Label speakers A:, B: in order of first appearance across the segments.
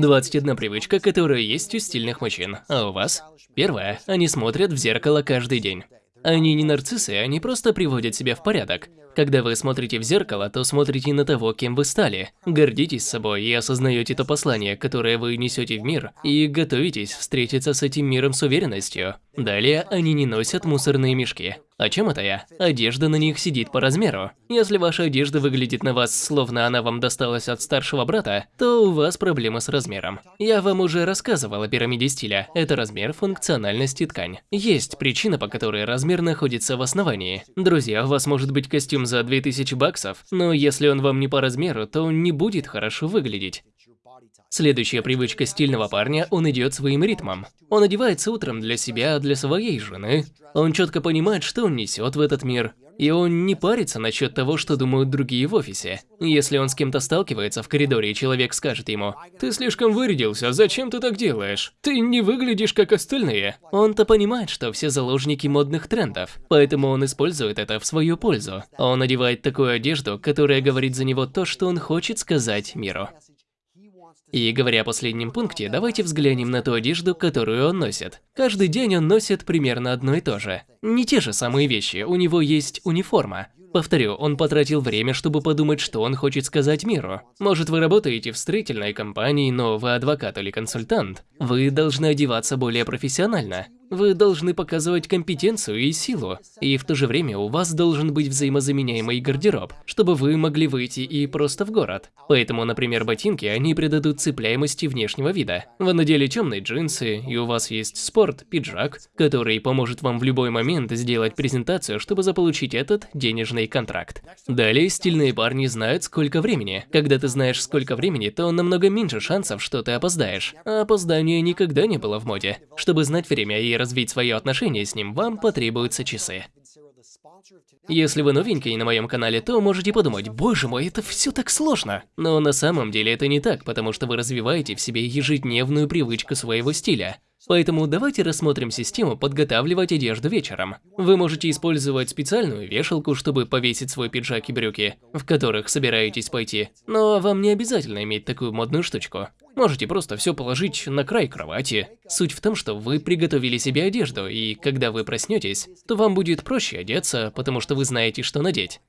A: 21 привычка, которая есть у стильных мужчин. А у вас? Первое. Они смотрят в зеркало каждый день. Они не нарциссы, они просто приводят себя в порядок. Когда вы смотрите в зеркало, то смотрите на того, кем вы стали. Гордитесь собой и осознаете то послание, которое вы несете в мир, и готовитесь встретиться с этим миром с уверенностью. Далее, они не носят мусорные мешки. О чем это я? Одежда на них сидит по размеру. Если ваша одежда выглядит на вас, словно она вам досталась от старшего брата, то у вас проблема с размером. Я вам уже рассказывал о пирамиде стиля. Это размер, функциональность и ткань. Есть причина, по которой размер находится в основании. Друзья, у вас может быть костюм за 2000 баксов, но если он вам не по размеру, то он не будет хорошо выглядеть. Следующая привычка стильного парня – он идет своим ритмом. Он одевается утром для себя, для своей жены. Он четко понимает, что он несет в этот мир. И он не парится насчет того, что думают другие в офисе. Если он с кем-то сталкивается в коридоре, и человек скажет ему, «Ты слишком вырядился, зачем ты так делаешь? Ты не выглядишь как остальные». Он-то понимает, что все заложники модных трендов, поэтому он использует это в свою пользу. Он одевает такую одежду, которая говорит за него то, что он хочет сказать миру. И говоря о последнем пункте, давайте взглянем на ту одежду, которую он носит. Каждый день он носит примерно одно и то же. Не те же самые вещи, у него есть униформа. Повторю, он потратил время, чтобы подумать, что он хочет сказать миру. Может, вы работаете в строительной компании, но вы адвокат или консультант. Вы должны одеваться более профессионально. Вы должны показывать компетенцию и силу, и в то же время у вас должен быть взаимозаменяемый гардероб, чтобы вы могли выйти и просто в город. Поэтому, например, ботинки, они придадут цепляемости внешнего вида. Вы надели темные джинсы, и у вас есть спорт, пиджак, который поможет вам в любой момент сделать презентацию, чтобы заполучить этот денежный контракт. Далее, стильные парни знают, сколько времени. Когда ты знаешь, сколько времени, то намного меньше шансов, что ты опоздаешь. А опоздание никогда не было в моде. Чтобы знать время и развить свое отношение с ним, вам потребуются часы. Если вы новенький на моем канале, то можете подумать, боже мой, это все так сложно. Но на самом деле это не так, потому что вы развиваете в себе ежедневную привычку своего стиля. Поэтому давайте рассмотрим систему подготавливать одежду вечером. Вы можете использовать специальную вешалку, чтобы повесить свой пиджак и брюки, в которых собираетесь пойти. Но вам не обязательно иметь такую модную штучку. Можете просто все положить на край кровати. Суть в том, что вы приготовили себе одежду, и когда вы проснетесь, то вам будет проще одеться, потому что вы знаете, что надеть.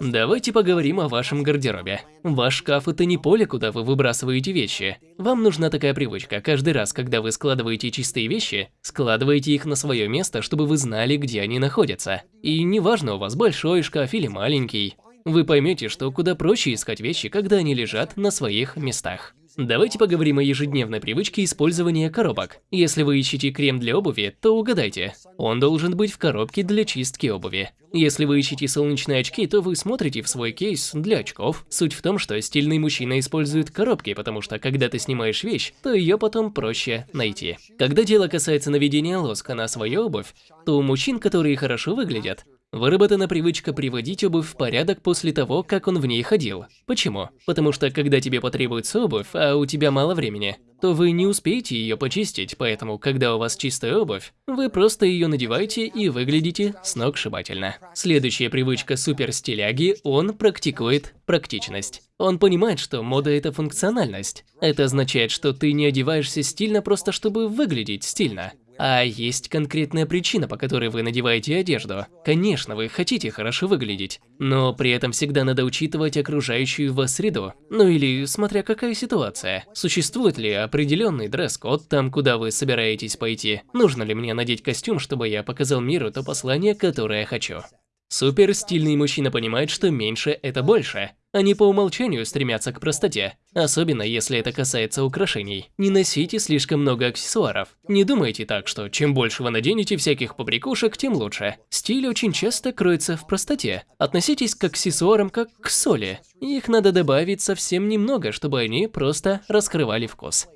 A: Давайте поговорим о вашем гардеробе. Ваш шкаф – это не поле, куда вы выбрасываете вещи. Вам нужна такая привычка. Каждый раз, когда вы складываете чистые вещи, складывайте их на свое место, чтобы вы знали, где они находятся. И неважно, у вас большой шкаф или маленький, вы поймете, что куда проще искать вещи, когда они лежат на своих местах. Давайте поговорим о ежедневной привычке использования коробок. Если вы ищете крем для обуви, то угадайте, он должен быть в коробке для чистки обуви. Если вы ищете солнечные очки, то вы смотрите в свой кейс для очков. Суть в том, что стильный мужчина использует коробки, потому что когда ты снимаешь вещь, то ее потом проще найти. Когда дело касается наведения лоска на свою обувь, то у мужчин, которые хорошо выглядят, Выработана привычка приводить обувь в порядок после того, как он в ней ходил. Почему? Потому что когда тебе потребуется обувь, а у тебя мало времени, то вы не успеете ее почистить, поэтому, когда у вас чистая обувь, вы просто ее надеваете и выглядите сногсшибательно. Следующая привычка суперстиляги – он практикует практичность. Он понимает, что мода – это функциональность. Это означает, что ты не одеваешься стильно просто чтобы выглядеть стильно. А есть конкретная причина, по которой вы надеваете одежду. Конечно, вы хотите хорошо выглядеть, но при этом всегда надо учитывать окружающую вас среду. Ну или смотря какая ситуация. Существует ли определенный дресс-код там, куда вы собираетесь пойти? Нужно ли мне надеть костюм, чтобы я показал миру то послание, которое я хочу? Супер стильный мужчина понимает, что меньше – это больше. Они по умолчанию стремятся к простоте, особенно если это касается украшений. Не носите слишком много аксессуаров. Не думайте так, что чем больше вы наденете всяких побрякушек, тем лучше. Стиль очень часто кроется в простоте. Относитесь к аксессуарам как к соли. Их надо добавить совсем немного, чтобы они просто раскрывали вкус.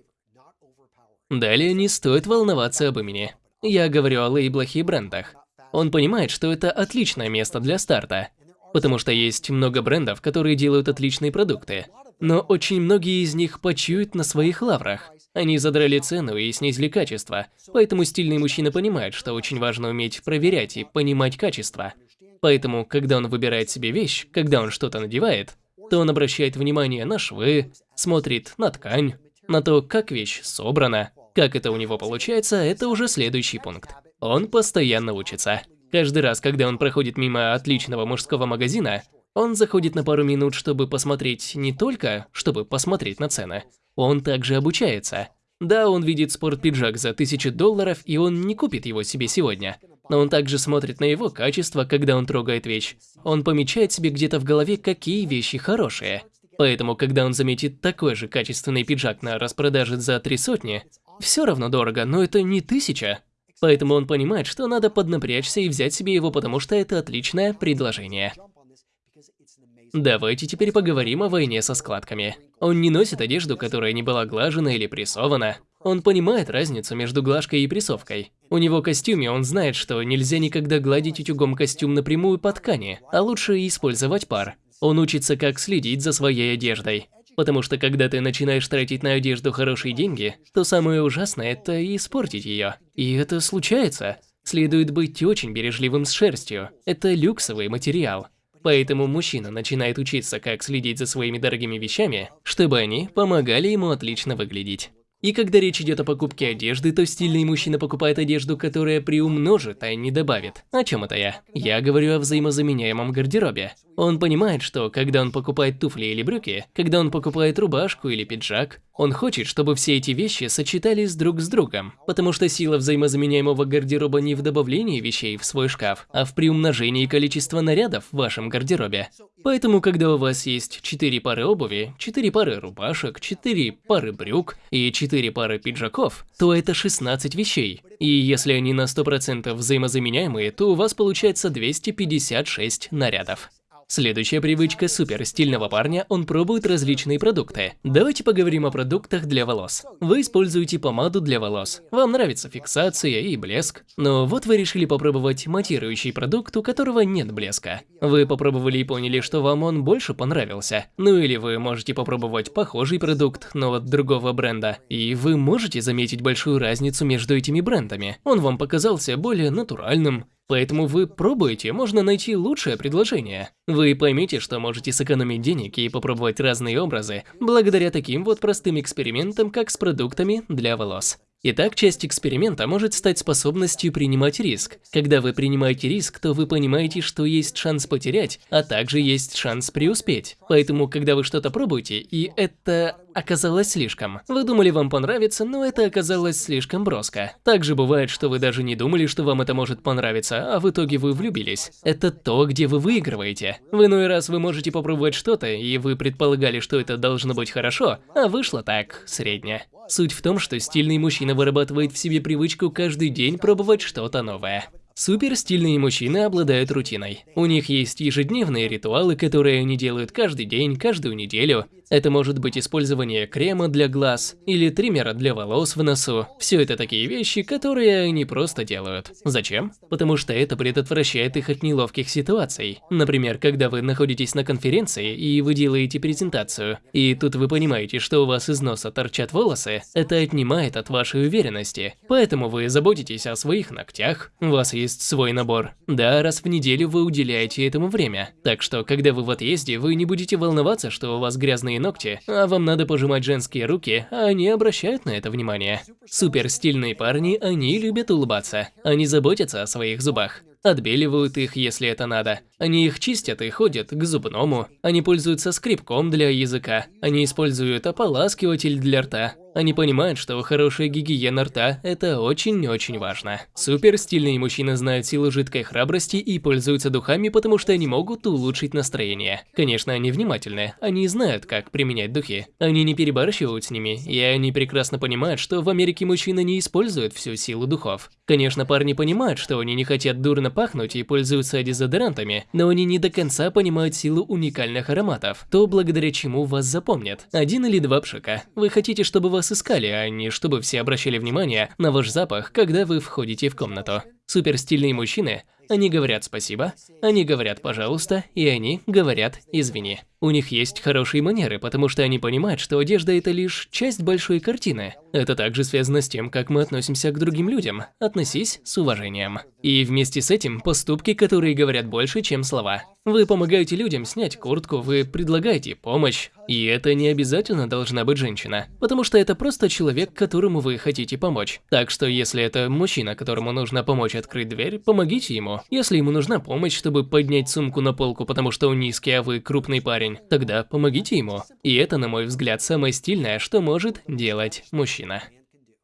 A: Далее не стоит волноваться об имени. Я говорю о лейблах и брендах. Он понимает, что это отличное место для старта, потому что есть много брендов, которые делают отличные продукты. Но очень многие из них почуют на своих лаврах. Они задрали цену и снизили качество, поэтому стильный мужчина понимает, что очень важно уметь проверять и понимать качество. Поэтому, когда он выбирает себе вещь, когда он что-то надевает, то он обращает внимание на швы, смотрит на ткань, На то, как вещь собрана, как это у него получается, это уже следующий пункт. Он постоянно учится. Каждый раз, когда он проходит мимо отличного мужского магазина, он заходит на пару минут, чтобы посмотреть не только, чтобы посмотреть на цены. Он также обучается. Да, он видит спортпиджак за 1000 долларов, и он не купит его себе сегодня. Но он также смотрит на его качество, когда он трогает вещь. Он помечает себе где-то в голове, какие вещи хорошие. Поэтому, когда он заметит такой же качественный пиджак на распродаже за три сотни, все равно дорого, но это не тысяча. Поэтому он понимает, что надо поднапрячься и взять себе его, потому что это отличное предложение. Давайте теперь поговорим о войне со складками. Он не носит одежду, которая не была глажена или прессована. Он понимает разницу между глажкой и прессовкой. У него костюме он знает, что нельзя никогда гладить утюгом костюм напрямую по ткани, а лучше использовать пар. Он учится, как следить за своей одеждой. Потому что когда ты начинаешь тратить на одежду хорошие деньги, то самое ужасное – это испортить ее. И это случается. Следует быть очень бережливым с шерстью. Это люксовый материал. Поэтому мужчина начинает учиться, как следить за своими дорогими вещами, чтобы они помогали ему отлично выглядеть. И когда речь идет о покупке одежды, то стильный мужчина покупает одежду, которая приумножит, а не добавит. О чем это я? Я говорю о взаимозаменяемом гардеробе. Он понимает, что когда он покупает туфли или брюки, когда он покупает рубашку или пиджак, он хочет, чтобы все эти вещи сочетались друг с другом, потому что сила взаимозаменяемого гардероба не в добавлении вещей в свой шкаф, а в приумножении количества нарядов в вашем гардеробе. Поэтому, когда у вас есть 4 пары обуви, 4 пары рубашек, 4 пары брюк и 4 пары пиджаков, то это 16 вещей. И если они на 100% взаимозаменяемые, то у вас получается 256 нарядов. Следующая привычка супер стильного парня – он пробует различные продукты. Давайте поговорим о продуктах для волос. Вы используете помаду для волос. Вам нравится фиксация и блеск. Но вот вы решили попробовать матирующий продукт, у которого нет блеска. Вы попробовали и поняли, что вам он больше понравился. Ну или вы можете попробовать похожий продукт, но от другого бренда. И вы можете заметить большую разницу между этими брендами. Он вам показался более натуральным, Поэтому вы пробуете, можно найти лучшее предложение. Вы поймете, что можете сэкономить денег и попробовать разные образы, благодаря таким вот простым экспериментам, как с продуктами для волос. Итак, часть эксперимента может стать способностью принимать риск. Когда вы принимаете риск, то вы понимаете, что есть шанс потерять, а также есть шанс преуспеть. Поэтому, когда вы что-то пробуете, и это оказалось слишком. Вы думали, вам понравится, но это оказалось слишком броско. Также бывает, что вы даже не думали, что вам это может понравиться, а в итоге вы влюбились. Это то, где вы выигрываете. В иной раз вы можете попробовать что-то, и вы предполагали, что это должно быть хорошо, а вышло так, средне. Суть в том, что стильный мужчина вырабатывает в себе привычку каждый день пробовать что-то новое. Супер стильные мужчины обладают рутиной. У них есть ежедневные ритуалы, которые они делают каждый день, каждую неделю. Это может быть использование крема для глаз или триммера для волос в носу. Все это такие вещи, которые они просто делают. Зачем? Потому что это предотвращает их от неловких ситуаций. Например, когда вы находитесь на конференции и вы делаете презентацию, и тут вы понимаете, что у вас из носа торчат волосы, это отнимает от вашей уверенности. Поэтому вы заботитесь о своих ногтях, у вас есть свой набор. Да, раз в неделю вы уделяете этому время. Так что, когда вы в отъезде, вы не будете волноваться, что у вас грязные ногти, а вам надо пожимать женские руки, а они обращают на это внимание. Супер стильные парни, они любят улыбаться. Они заботятся о своих зубах. Отбеливают их, если это надо. Они их чистят и ходят к зубному. Они пользуются скребком для языка. Они используют ополаскиватель для рта. Они понимают, что хорошая гигиена рта – это очень-очень важно. Супер стильные мужчины знают силу жидкой храбрости и пользуются духами, потому что они могут улучшить настроение. Конечно, они внимательны, они знают, как применять духи. Они не перебарщивают с ними, и они прекрасно понимают, что в Америке мужчины не используют всю силу духов. Конечно, парни понимают, что они не хотят дурно пахнуть и пользуются дезодорантами, но они не до конца понимают силу уникальных ароматов, то благодаря чему вас запомнят. Один или два пшика. Вы хотите, чтобы вас вас искали, а не чтобы все обращали внимание на ваш запах, когда вы входите в комнату. Суперстильные мужчины, они говорят спасибо, они говорят пожалуйста, и они говорят извини. У них есть хорошие манеры, потому что они понимают, что одежда – это лишь часть большой картины. Это также связано с тем, как мы относимся к другим людям. Относись с уважением. И вместе с этим поступки, которые говорят больше, чем слова. Вы помогаете людям снять куртку, вы предлагаете помощь. И это не обязательно должна быть женщина, потому что это просто человек, которому вы хотите помочь. Так что если это мужчина, которому нужно помочь открыть дверь, помогите ему. Если ему нужна помощь, чтобы поднять сумку на полку, потому что он низкий, а вы крупный парень, тогда помогите ему. И это, на мой взгляд, самое стильное, что может делать мужчина.